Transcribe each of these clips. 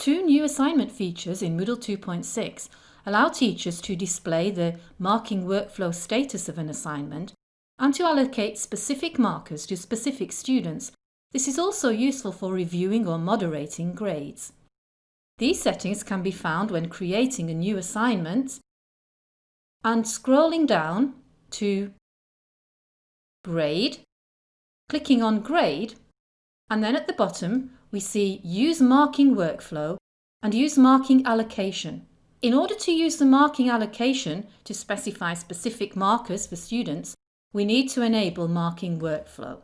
Two new assignment features in Moodle 2.6 allow teachers to display the marking workflow status of an assignment and to allocate specific markers to specific students. This is also useful for reviewing or moderating grades. These settings can be found when creating a new assignment and scrolling down to Grade, clicking on Grade and then at the bottom we see Use Marking Workflow and Use Marking Allocation. In order to use the marking allocation to specify specific markers for students, we need to enable marking workflow.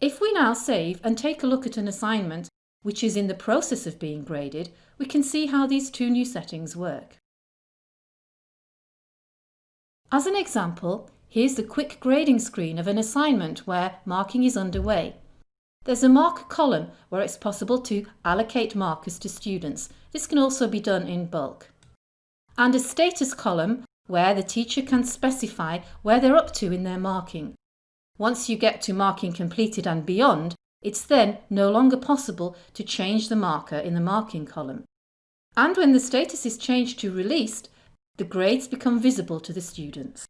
If we now save and take a look at an assignment which is in the process of being graded, we can see how these two new settings work. As an example, here's the quick grading screen of an assignment where marking is underway. There's a mark column where it's possible to allocate markers to students. This can also be done in bulk. And a status column where the teacher can specify where they're up to in their marking. Once you get to marking completed and beyond, it's then no longer possible to change the marker in the marking column. And when the status is changed to released, the grades become visible to the students.